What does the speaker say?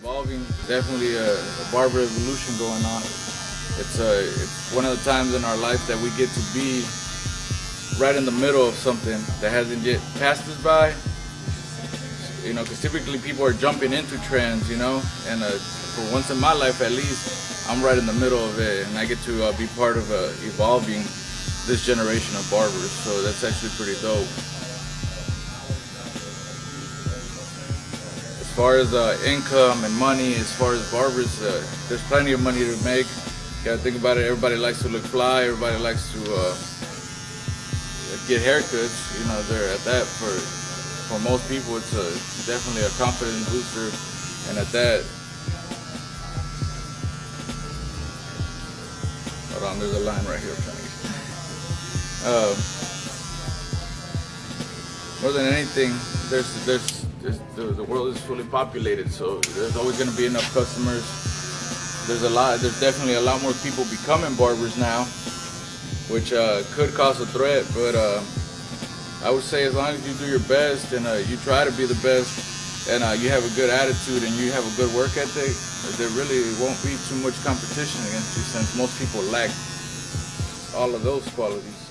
evolving. Definitely a, a barber evolution going on. It's, uh, it's one of the times in our life that we get to be right in the middle of something that hasn't yet passed us by. You know, because typically people are jumping into trends, you know, and uh, for once in my life at least, I'm right in the middle of it, and I get to uh, be part of uh, evolving this generation of barbers. So that's actually pretty dope. Far as uh, income and money, as far as barbers, uh, there's plenty of money to make. You gotta think about it. Everybody likes to look fly. Everybody likes to uh, get haircuts. You know, they're at that for for most people. It's a, definitely a confidence booster, and at that. Hold on, there's a line right here. I'm trying to get. More than anything, there's there's, the, the world is fully populated, so there's always going to be enough customers. There's a lot. There's definitely a lot more people becoming barbers now, which uh, could cause a threat. But uh, I would say as long as you do your best and uh, you try to be the best, and uh, you have a good attitude and you have a good work ethic, there really won't be too much competition against you since most people lack all of those qualities.